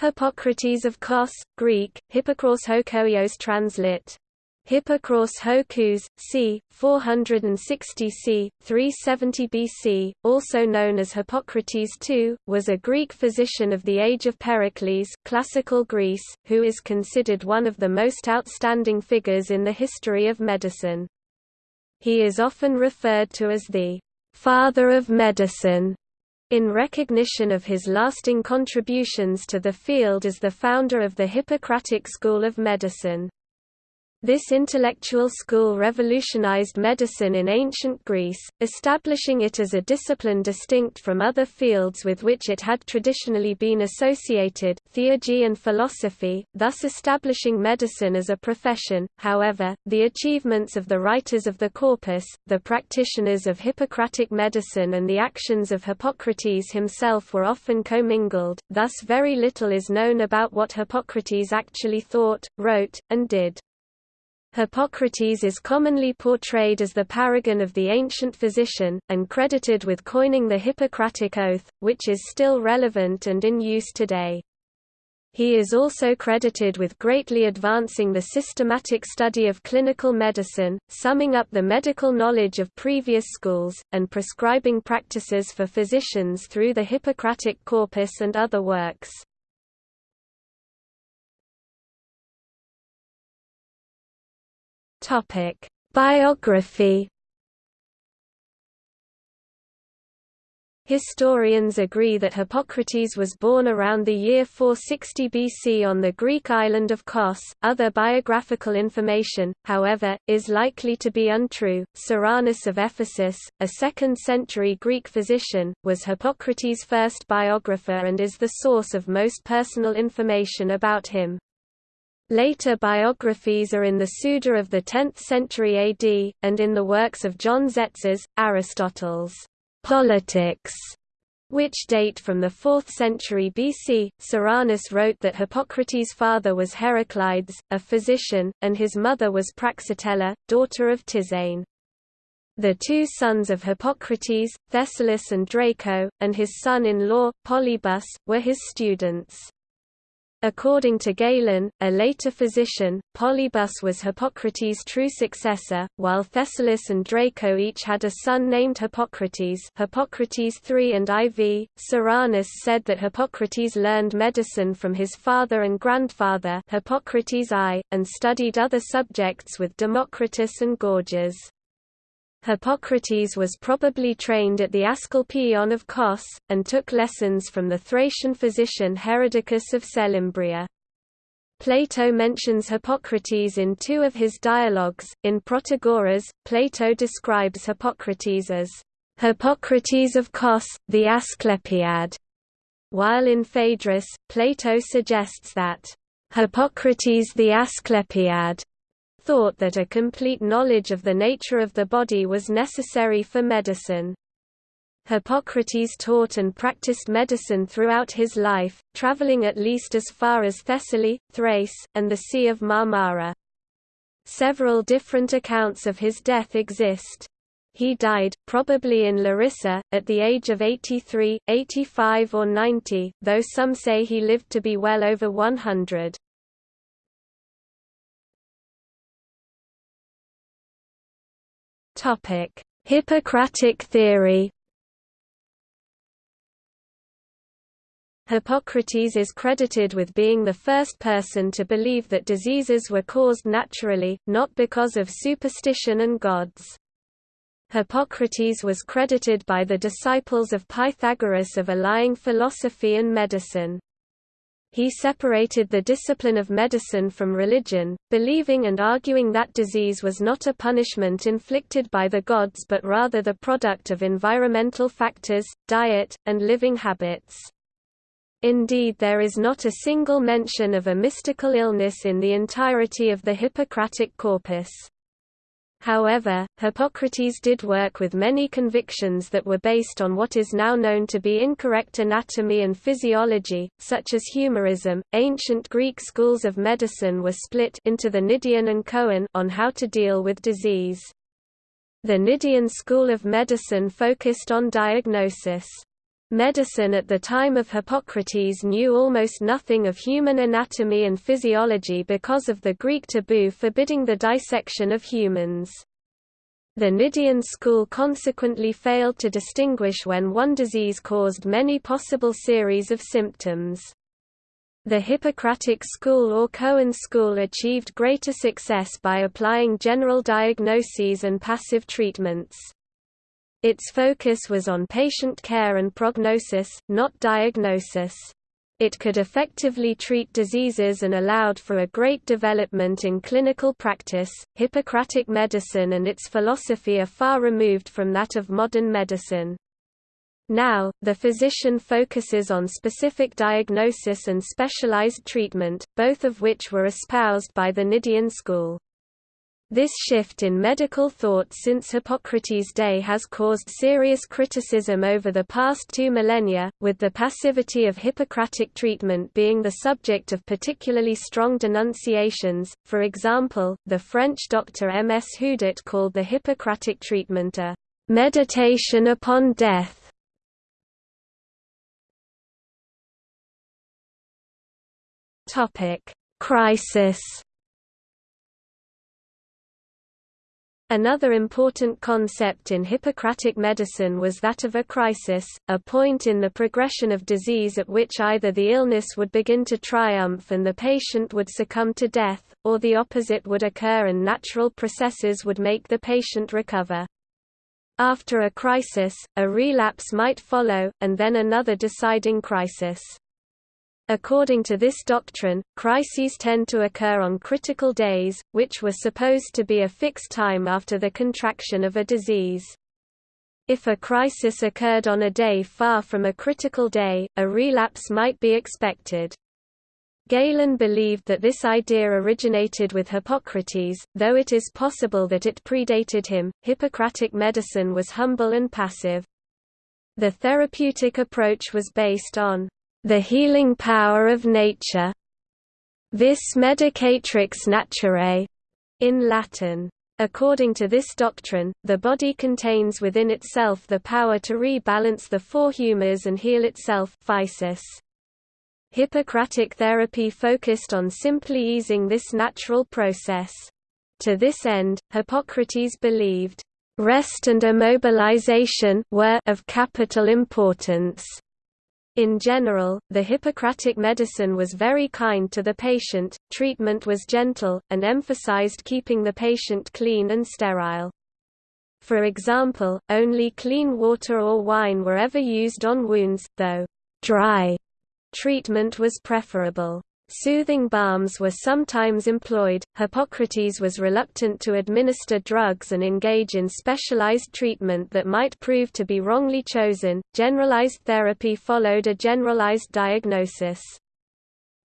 Hippocrates of Kos, Greek, Hippocros Hokoios translit. Hippocros Hokus, c. 460 c. 370 BC, also known as Hippocrates II, was a Greek physician of the age of Pericles classical Greece, who is considered one of the most outstanding figures in the history of medicine. He is often referred to as the «father of medicine» in recognition of his lasting contributions to the field as the founder of the Hippocratic school of medicine. This intellectual school revolutionized medicine in ancient Greece, establishing it as a discipline distinct from other fields with which it had traditionally been associated, theurgy and philosophy, thus establishing medicine as a profession. However, the achievements of the writers of the corpus, the practitioners of Hippocratic medicine and the actions of Hippocrates himself were often commingled, thus very little is known about what Hippocrates actually thought, wrote, and did. Hippocrates is commonly portrayed as the paragon of the ancient physician, and credited with coining the Hippocratic Oath, which is still relevant and in use today. He is also credited with greatly advancing the systematic study of clinical medicine, summing up the medical knowledge of previous schools, and prescribing practices for physicians through the Hippocratic corpus and other works. Topic: Biography. Historians agree that Hippocrates was born around the year 460 BC on the Greek island of Kos. Other biographical information, however, is likely to be untrue. Soranus of Ephesus, a 2nd century Greek physician, was Hippocrates' first biographer and is the source of most personal information about him. Later biographies are in the Suda of the 10th century AD, and in the works of John Tzetzes, Aristotle's Politics, which date from the 4th century BC. Soranus wrote that Hippocrates' father was Heraclides, a physician, and his mother was Praxitella, daughter of Tyzane. The two sons of Hippocrates, Thessalus and Draco, and his son-in-law, Polybus, were his students. According to Galen, a later physician, Polybus was Hippocrates' true successor, while Thessalus and Draco each had a son named Hippocrates Hippocrates III and IV. Soranus said that Hippocrates learned medicine from his father and grandfather Hippocrates I, and studied other subjects with Democritus and Gorgias. Hippocrates was probably trained at the Asclepieion of Kos, and took lessons from the Thracian physician Herodicus of Selymbria. Plato mentions Hippocrates in two of his dialogues. In Protagoras, Plato describes Hippocrates as Hippocrates of Kos, the Asclepiad, while in Phaedrus, Plato suggests that Hippocrates the Asclepiad thought that a complete knowledge of the nature of the body was necessary for medicine. Hippocrates taught and practiced medicine throughout his life, traveling at least as far as Thessaly, Thrace, and the Sea of Marmara. Several different accounts of his death exist. He died, probably in Larissa, at the age of 83, 85 or 90, though some say he lived to be well over 100. Topic: Hippocratic theory. Hippocrates is credited with being the first person to believe that diseases were caused naturally, not because of superstition and gods. Hippocrates was credited by the disciples of Pythagoras of allying philosophy and medicine. He separated the discipline of medicine from religion, believing and arguing that disease was not a punishment inflicted by the gods but rather the product of environmental factors, diet, and living habits. Indeed there is not a single mention of a mystical illness in the entirety of the Hippocratic corpus. However, Hippocrates did work with many convictions that were based on what is now known to be incorrect anatomy and physiology, such as humorism. Ancient Greek schools of medicine were split into the Cnidian and Coan on how to deal with disease. The Cnidian school of medicine focused on diagnosis. Medicine at the time of Hippocrates knew almost nothing of human anatomy and physiology because of the Greek taboo forbidding the dissection of humans. The Cnidian school consequently failed to distinguish when one disease caused many possible series of symptoms. The Hippocratic school or Coan school achieved greater success by applying general diagnoses and passive treatments. Its focus was on patient care and prognosis, not diagnosis. It could effectively treat diseases and allowed for a great development in clinical practice. Hippocratic medicine and its philosophy are far removed from that of modern medicine. Now, the physician focuses on specific diagnosis and specialized treatment, both of which were espoused by the Cnidian school. This shift in medical thought since Hippocrates' day has caused serious criticism over the past two millennia, with the passivity of Hippocratic treatment being the subject of particularly strong denunciations. For example, the French doctor M. S. Houdart called the Hippocratic treatment a meditation upon death. Topic: Crisis Another important concept in Hippocratic medicine was that of a crisis, a point in the progression of disease at which either the illness would begin to triumph and the patient would succumb to death, or the opposite would occur and natural processes would make the patient recover. After a crisis, a relapse might follow, and then another deciding crisis. According to this doctrine, crises tend to occur on critical days, which were supposed to be a fixed time after the contraction of a disease. If a crisis occurred on a day far from a critical day, a relapse might be expected. Galen believed that this idea originated with Hippocrates, though it is possible that it predated him. Hippocratic medicine was humble and passive. The therapeutic approach was based on the healing power of nature, vis medicatrix naturae, in Latin. According to this doctrine, the body contains within itself the power to rebalance the four humors and heal itself physis. Hippocratic therapy focused on simply easing this natural process. To this end, Hippocrates believed, "...rest and immobilization were of capital importance." In general, the Hippocratic medicine was very kind to the patient, treatment was gentle, and emphasized keeping the patient clean and sterile. For example, only clean water or wine were ever used on wounds, though dry treatment was preferable. Soothing balms were sometimes employed. Hippocrates was reluctant to administer drugs and engage in specialized treatment that might prove to be wrongly chosen. Generalized therapy followed a generalized diagnosis.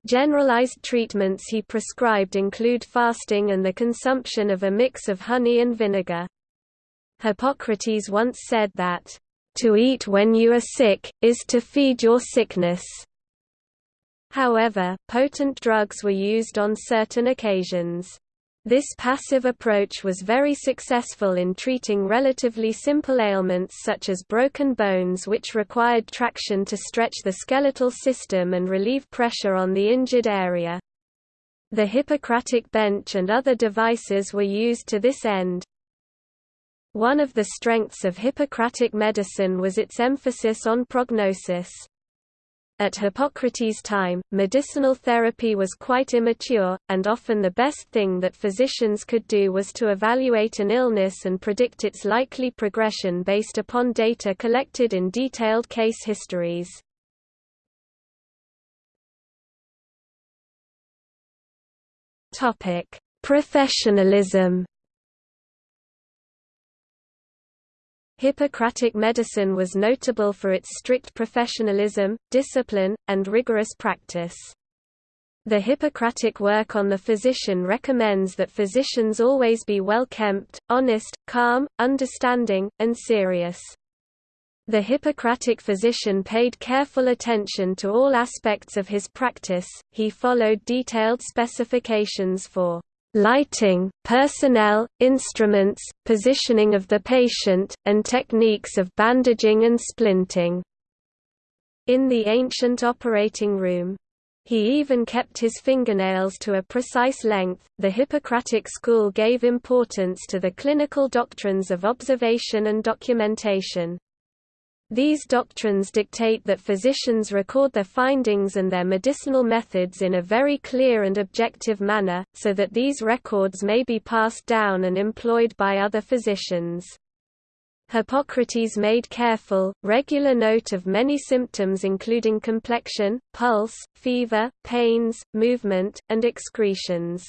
Generalized treatments he prescribed include fasting and the consumption of a mix of honey and vinegar. Hippocrates once said that, To eat when you are sick, is to feed your sickness. However, potent drugs were used on certain occasions. This passive approach was very successful in treating relatively simple ailments such as broken bones which required traction to stretch the skeletal system and relieve pressure on the injured area. The Hippocratic bench and other devices were used to this end. One of the strengths of Hippocratic medicine was its emphasis on prognosis. At Hippocrates' time, medicinal therapy was quite immature, and often the best thing that physicians could do was to evaluate an illness and predict its likely progression based upon data collected in detailed case histories. Professionalism Hippocratic medicine was notable for its strict professionalism, discipline, and rigorous practice. The Hippocratic work on the physician recommends that physicians always be well-kempt, honest, calm, understanding, and serious. The Hippocratic physician paid careful attention to all aspects of his practice, he followed detailed specifications for lighting, personnel, instruments, positioning of the patient, and techniques of bandaging and splinting. in the ancient operating room. He even kept his fingernails to a precise length. The Hippocratic school gave importance to the clinical doctrines of observation and documentation. These doctrines dictate that physicians record their findings and their medicinal methods in a very clear and objective manner, so that these records may be passed down and employed by other physicians. Hippocrates made careful, regular note of many symptoms including complexion, pulse, fever, pains, movement, and excretions.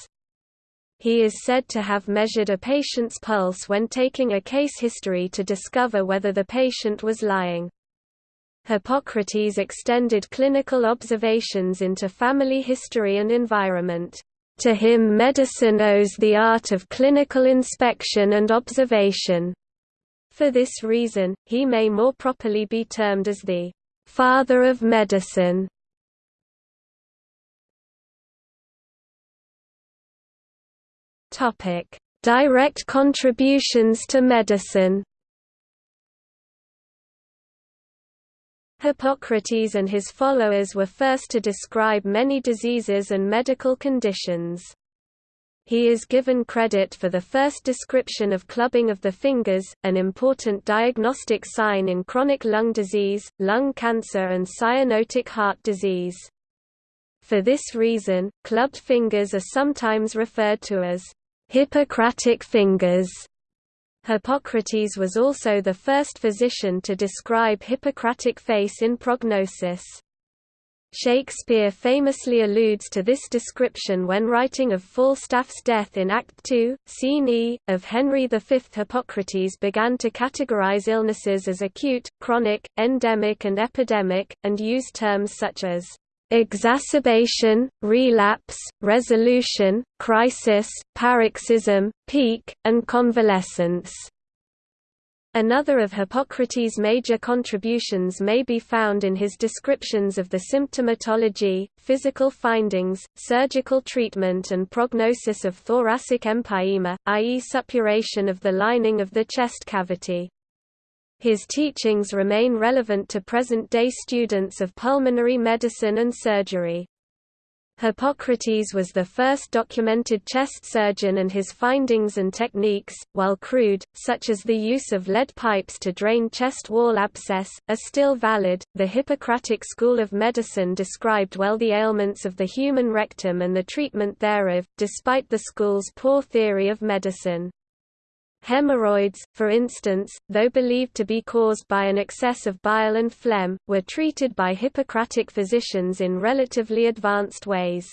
He is said to have measured a patient's pulse when taking a case history to discover whether the patient was lying. Hippocrates extended clinical observations into family history and environment. To him medicine owes the art of clinical inspection and observation. For this reason, he may more properly be termed as the father of medicine. Topic: Direct contributions to medicine. Hippocrates and his followers were first to describe many diseases and medical conditions. He is given credit for the first description of clubbing of the fingers, an important diagnostic sign in chronic lung disease, lung cancer and cyanotic heart disease. For this reason, clubbed fingers are sometimes referred to as Hippocratic fingers. Hippocrates was also the first physician to describe Hippocratic face in prognosis. Shakespeare famously alludes to this description when writing of Falstaff's death in Act 2, Scene E, of Henry V. Hippocrates began to categorize illnesses as acute, chronic, endemic and epidemic, and used terms such as exacerbation, relapse, resolution, crisis, paroxysm, peak, and convalescence. Another of Hippocrates' major contributions may be found in his descriptions of the symptomatology, physical findings, surgical treatment and prognosis of thoracic empyema, i.e. suppuration of the lining of the chest cavity. His teachings remain relevant to present-day students of pulmonary medicine and surgery. Hippocrates was the first documented chest surgeon and his findings and techniques, while crude, such as the use of lead pipes to drain chest wall abscess, are still valid. The Hippocratic school of medicine described well the ailments of the human rectum and the treatment thereof, despite the school's poor theory of medicine. Hemorrhoids, for instance, though believed to be caused by an excess of bile and phlegm, were treated by Hippocratic physicians in relatively advanced ways.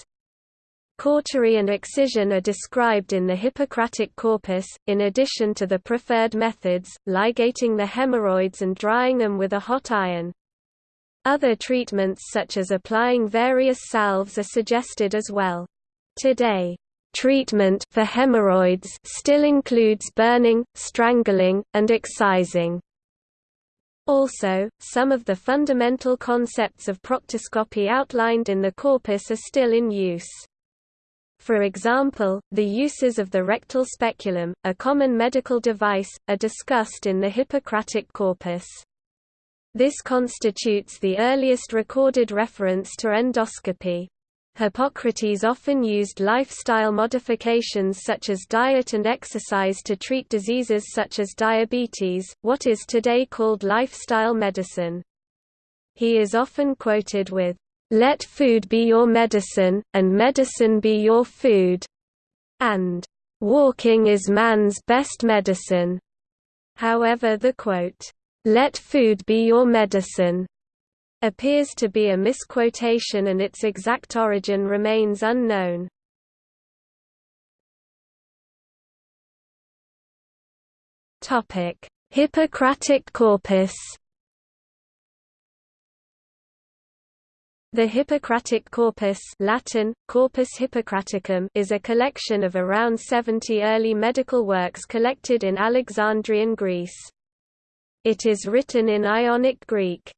Cautery and excision are described in the Hippocratic corpus, in addition to the preferred methods, ligating the hemorrhoids and drying them with a hot iron. Other treatments such as applying various salves are suggested as well. Today, Treatment for hemorrhoids still includes burning, strangling, and excising. Also, some of the fundamental concepts of proctoscopy outlined in the corpus are still in use. For example, the uses of the rectal speculum, a common medical device, are discussed in the Hippocratic corpus. This constitutes the earliest recorded reference to endoscopy. Hippocrates often used lifestyle modifications such as diet and exercise to treat diseases such as diabetes, what is today called lifestyle medicine. He is often quoted with, "'Let food be your medicine, and medicine be your food' and "'Walking is man's best medicine'". However the quote, "'Let food be your medicine' appears to be a misquotation and its exact origin remains unknown. Hippocratic corpus The Hippocratic corpus Latin, Corpus Hippocraticum is a collection of around 70 early medical works collected in Alexandrian Greece. It is written in Ionic Greek.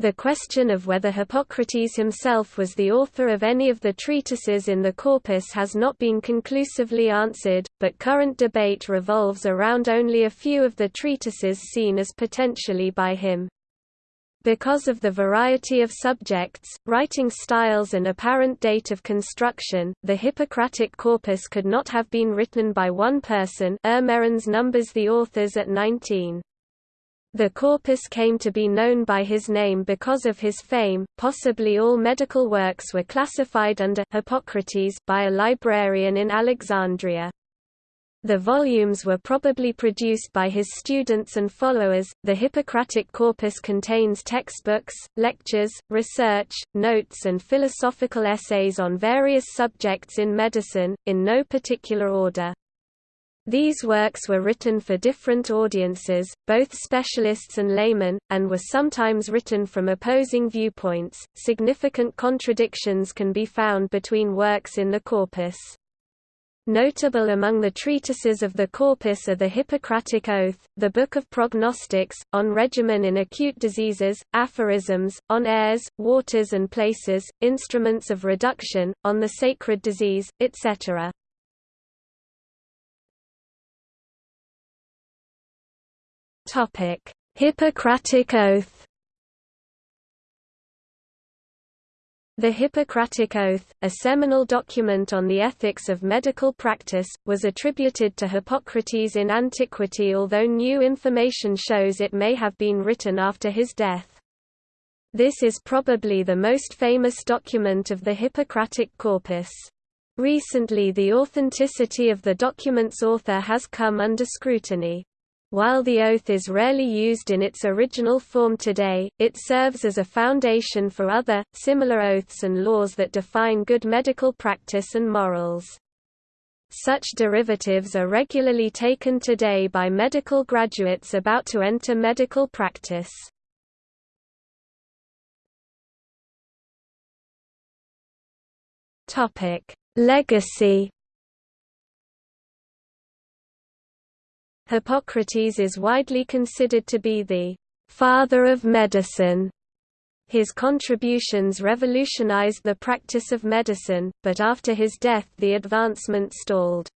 The question of whether Hippocrates himself was the author of any of the treatises in the corpus has not been conclusively answered, but current debate revolves around only a few of the treatises seen as potentially by him. Because of the variety of subjects, writing styles and apparent date of construction, the Hippocratic corpus could not have been written by one person er Ermerins numbers the authors at 19. The corpus came to be known by his name because of his fame. Possibly all medical works were classified under Hippocrates by a librarian in Alexandria. The volumes were probably produced by his students and followers. The Hippocratic corpus contains textbooks, lectures, research, notes, and philosophical essays on various subjects in medicine, in no particular order. These works were written for different audiences, both specialists and laymen, and were sometimes written from opposing viewpoints. Significant contradictions can be found between works in the corpus. Notable among the treatises of the corpus are the Hippocratic Oath, the Book of Prognostics, on regimen in acute diseases, aphorisms, on airs, waters and places, instruments of reduction, on the sacred disease, etc. Hippocratic Oath The Hippocratic Oath, a seminal document on the ethics of medical practice, was attributed to Hippocrates in antiquity although new information shows it may have been written after his death. This is probably the most famous document of the Hippocratic corpus. Recently the authenticity of the document's author has come under scrutiny. While the oath is rarely used in its original form today, it serves as a foundation for other, similar oaths and laws that define good medical practice and morals. Such derivatives are regularly taken today by medical graduates about to enter medical practice. Legacy Hippocrates is widely considered to be the father of medicine. His contributions revolutionized the practice of medicine, but after his death the advancement stalled.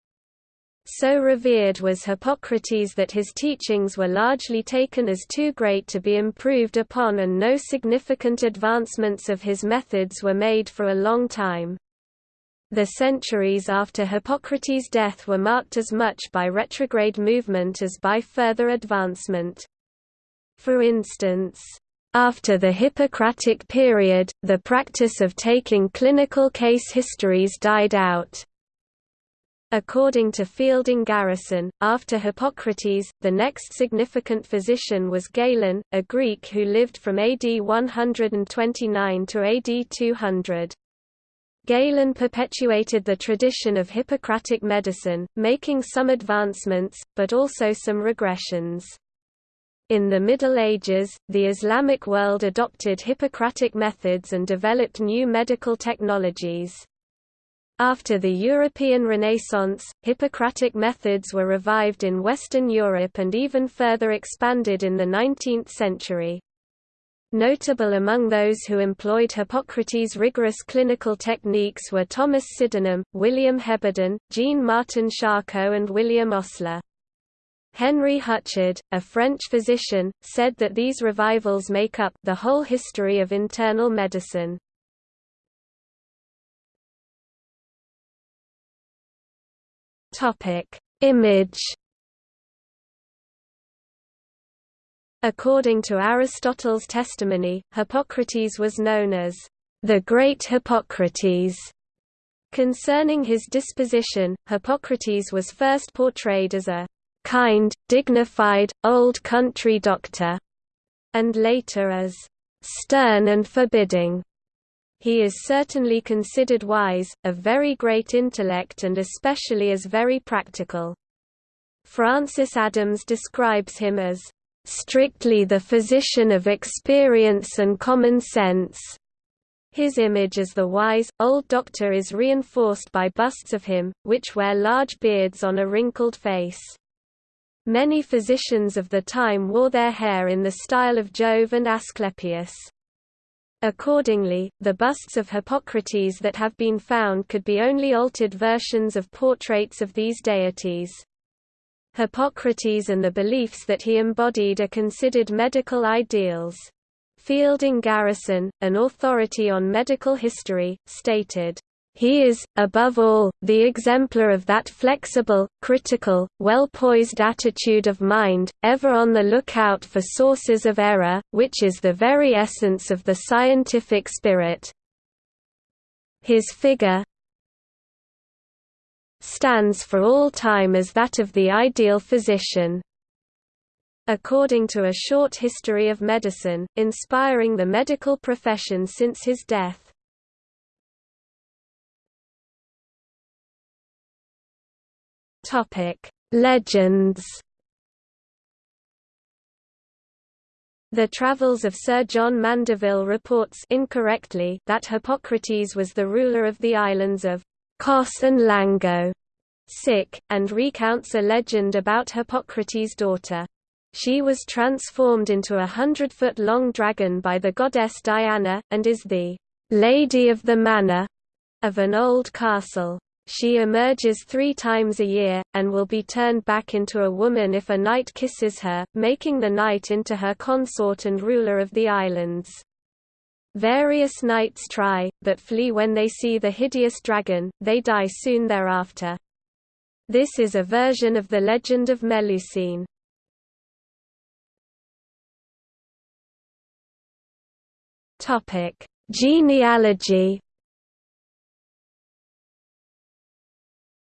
So revered was Hippocrates that his teachings were largely taken as too great to be improved upon and no significant advancements of his methods were made for a long time. The centuries after Hippocrates' death were marked as much by retrograde movement as by further advancement. For instance, after the Hippocratic period, the practice of taking clinical case histories died out. According to Fielding Garrison, after Hippocrates, the next significant physician was Galen, a Greek who lived from AD 129 to AD 200. Galen perpetuated the tradition of Hippocratic medicine, making some advancements, but also some regressions. In the Middle Ages, the Islamic world adopted Hippocratic methods and developed new medical technologies. After the European Renaissance, Hippocratic methods were revived in Western Europe and even further expanded in the 19th century. Notable among those who employed Hippocrates' rigorous clinical techniques were Thomas Sydenham, William Heberden, Jean-Martin Charcot and William Osler. Henry Huchard, a French physician, said that these revivals make up the whole history of internal medicine. Image According to Aristotle's testimony, Hippocrates was known as the great Hippocrates. Concerning his disposition, Hippocrates was first portrayed as a kind, dignified, old country doctor, and later as stern and forbidding. He is certainly considered wise, of very great intellect and especially as very practical. Francis Adams describes him as strictly the physician of experience and common sense. His image as the wise, old doctor is reinforced by busts of him, which wear large beards on a wrinkled face. Many physicians of the time wore their hair in the style of Jove and Asclepius. Accordingly, the busts of Hippocrates that have been found could be only altered versions of portraits of these deities. Hippocrates and the beliefs that he embodied are considered medical ideals. Fielding Garrison, an authority on medical history, stated, he is, above all, the exemplar of that flexible, critical, well-poised attitude of mind, ever on the lookout for sources of error, which is the very essence of the scientific spirit. His figure stands for all time as that of the ideal physician. According to a short history of medicine, inspiring the medical profession since his death. Legends. The Travels of Sir John Mandeville reports incorrectly that Hippocrates was the ruler of the islands of Kos and Lango, sick, and recounts a legend about Hippocrates' daughter. She was transformed into a hundred-foot-long dragon by the goddess Diana, and is the Lady of the Manor of an old castle. She emerges three times a year, and will be turned back into a woman if a knight kisses her, making the knight into her consort and ruler of the islands. Various knights try, but flee when they see the hideous dragon, they die soon thereafter. This is a version of the legend of Melusine. Genealogy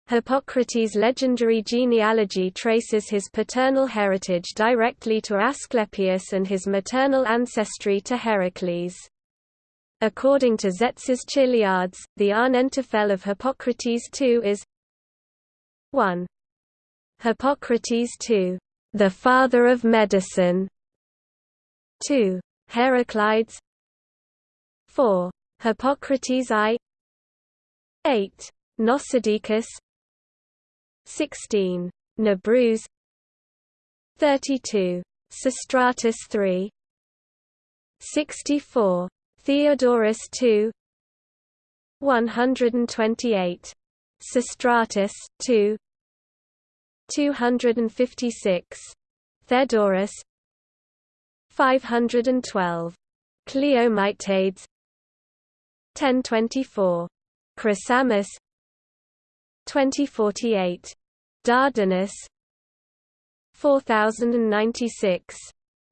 Hippocrates' legendary genealogy traces his paternal heritage directly to Asclepius and his maternal ancestry to Heracles. According to Tzetzes Chiliads, the Ahnentafel of Hippocrates II is 1. Hippocrates II, the father of medicine. 2. Heraclides 4. Hippocrates I 8. Gnosidicus 16. Nebrus 32. Sostratus III 64. Theodorus 2 128. Sostratus 2 256. Theodorus 512. Cleomyttades 1024. Chrysamis 2048. Dardanus 4096.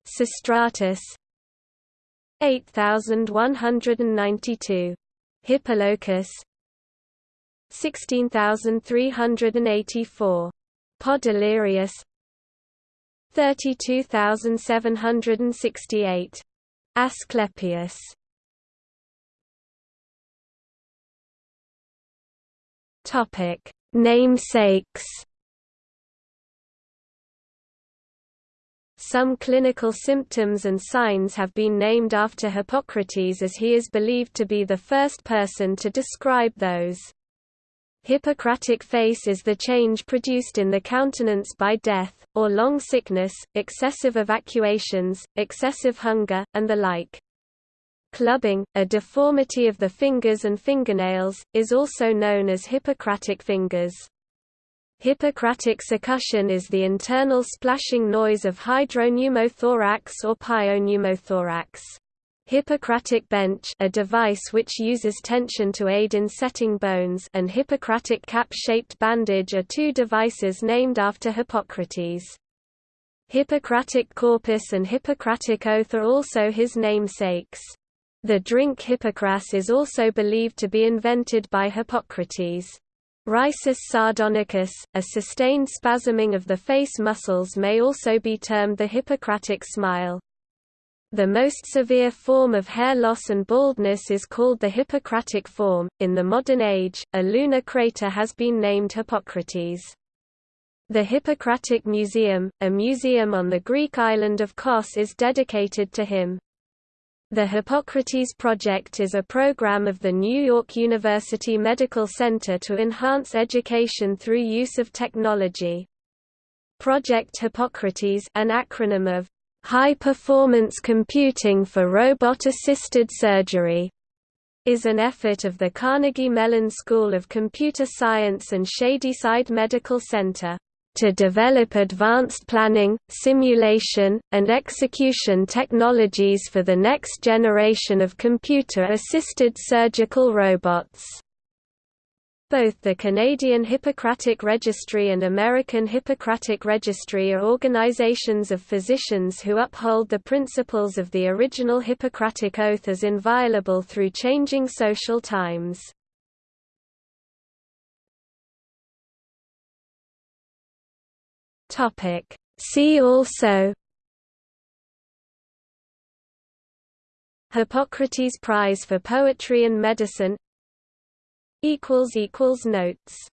Sostratus 8192. Hippolochus 16384. Podalirius 32768. Asclepius Topic: Namesakes. Some clinical symptoms and signs have been named after Hippocrates as he is believed to be the first person to describe those. Hippocratic face is the change produced in the countenance by death, or long sickness, excessive evacuations, excessive hunger, and the like. Clubbing, a deformity of the fingers and fingernails, is also known as Hippocratic fingers. Hippocratic succussion is the internal splashing noise of hydropneumothorax or pyopneumothorax. Hippocratic bench a device which uses tension to aid in setting bones and Hippocratic cap-shaped bandage are two devices named after Hippocrates. Hippocratic corpus and Hippocratic oath are also his namesakes. The drink hippocras is also believed to be invented by Hippocrates. Risus sardonicus, a sustained spasming of the face muscles may also be termed the Hippocratic smile. The most severe form of hair loss and baldness is called the Hippocratic form. In the modern age, a lunar crater has been named Hippocrates. The Hippocratic Museum, a museum on the Greek island of Kos is dedicated to him. The Hippocrates Project is a program of the New York University Medical Center to enhance education through use of technology. Project Hippocrates an acronym of High Performance Computing for Robot-Assisted Surgery is an effort of the Carnegie Mellon School of Computer Science and Shadyside Medical Center. To develop advanced planning, simulation, and execution technologies for the next generation of computer-assisted surgical robots. Both the Canadian Hippocratic Registry and American Hippocratic Registry are organizations of physicians who uphold the principles of the original Hippocratic Oath as inviolable through changing social times. See also Hippocrates Prize for Poetry and Medicine. Equals equals Notes